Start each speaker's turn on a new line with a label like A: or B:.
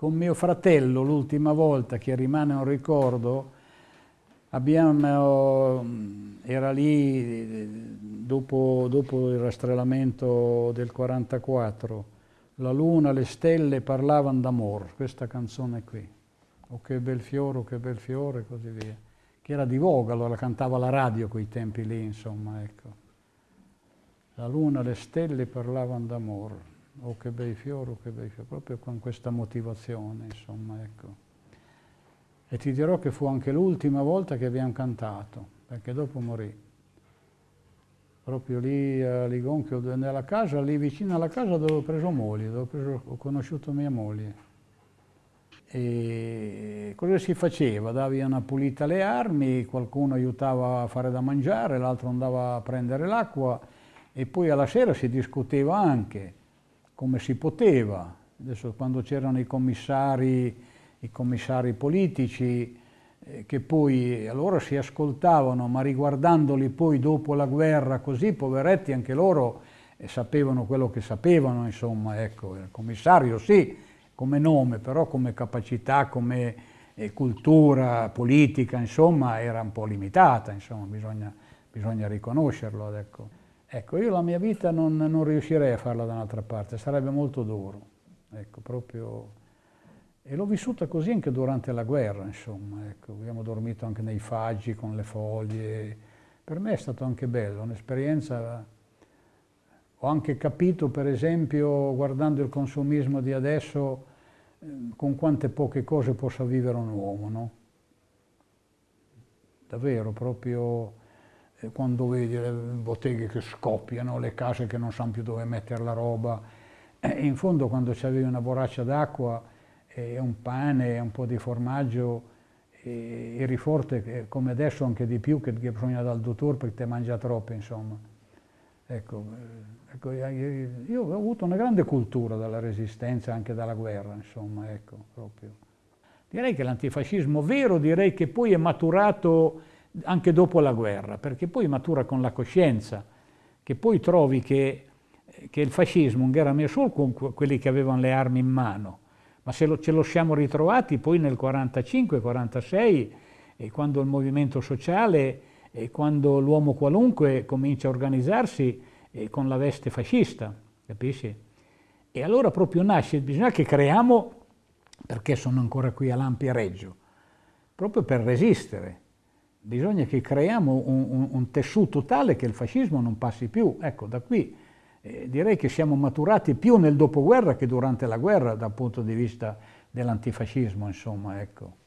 A: con mio fratello l'ultima volta che rimane un ricordo, abbiamo, era lì dopo, dopo il rastrellamento del 44, la luna, le stelle parlavano d'amor, questa canzone qui, oh che bel fiore, oh che bel fiore, e così via, che era di voga, allora cantava la radio quei tempi lì, insomma, ecco. La luna, le stelle parlavano d'amor, oh che bei fiori, oh che bei fiori, proprio con questa motivazione, insomma, ecco. E ti dirò che fu anche l'ultima volta che abbiamo cantato, perché dopo morì. Proprio lì a Ligonchio, nella casa, lì vicino alla casa dove ho preso moglie, dove ho, preso, ho conosciuto mia moglie. E cosa si faceva? Davi una pulita alle armi, qualcuno aiutava a fare da mangiare, l'altro andava a prendere l'acqua e poi alla sera si discuteva anche come si poteva. Adesso quando c'erano i commissari, i commissari politici, eh, che poi allora si ascoltavano, ma riguardandoli poi dopo la guerra così, poveretti anche loro eh, sapevano quello che sapevano, insomma, ecco, il commissario sì, come nome, però come capacità, come eh, cultura politica, insomma, era un po' limitata, insomma, bisogna, bisogna riconoscerlo, ecco. Ecco, io la mia vita non, non riuscirei a farla da un'altra parte, sarebbe molto duro, ecco, proprio... E l'ho vissuta così anche durante la guerra, insomma, ecco, abbiamo dormito anche nei faggi con le foglie, per me è stato anche bello, un'esperienza... Ho anche capito, per esempio, guardando il consumismo di adesso, eh, con quante poche cose possa vivere un uomo, no? Davvero, proprio quando vedi le botteghe che scoppiano, le case che non sanno più dove mettere la roba, e in fondo quando c'avevi una borraccia d'acqua e un pane un po' di formaggio, e eri forte come adesso anche di più che bisogna dal dottore perché ti mangia troppo, insomma. Ecco, eh, ecco, io ho avuto una grande cultura dalla resistenza, anche dalla guerra, insomma, ecco, proprio. Direi che l'antifascismo vero, direi che poi è maturato anche dopo la guerra, perché poi matura con la coscienza, che poi trovi che, che il fascismo non era messo solo con quelli che avevano le armi in mano, ma se lo, ce lo siamo ritrovati poi nel 45-46, quando il movimento sociale e quando l'uomo qualunque comincia a organizzarsi con la veste fascista, capisci? E allora proprio nasce, bisogna che creiamo, perché sono ancora qui a Lampi a Reggio, proprio per resistere, bisogna che creiamo un, un, un, tessuto tale che il fascismo non passi più. Ecco, da qui eh, direi che siamo maturati più nel dopoguerra che durante la guerra dal punto di vista dell'antifascismo, insomma, ecco.